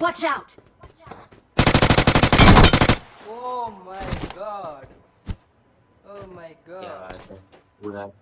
Watch out! Oh my god. Oh my क्या god. think we have